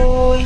ơi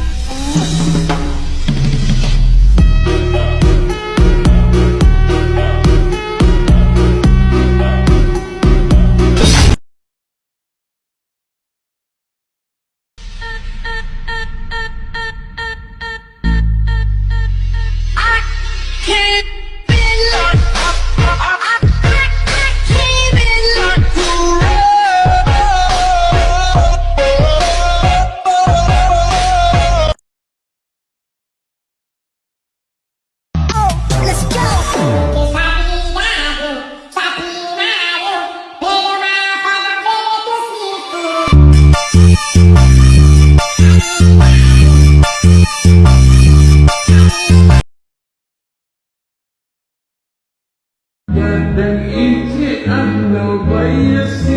and then eat it and nobody will see.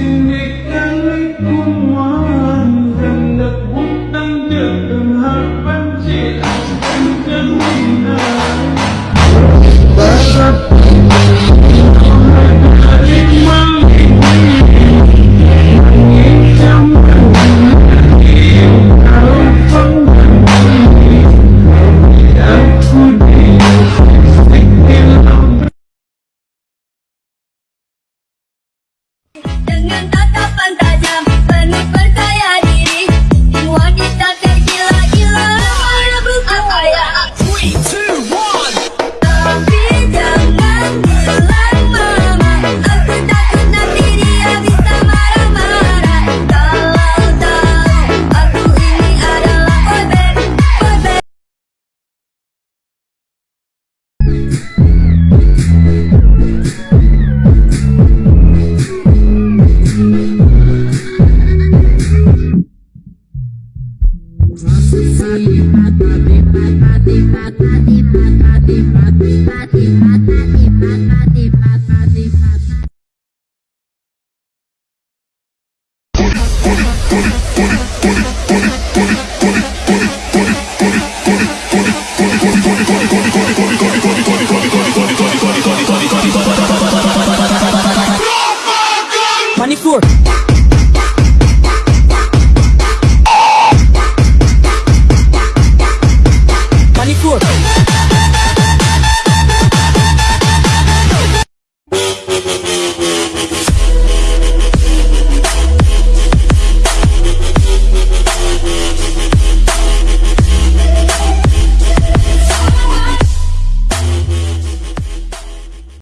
dengan tatapan tajam. Penuh perkara Buddy, buddy.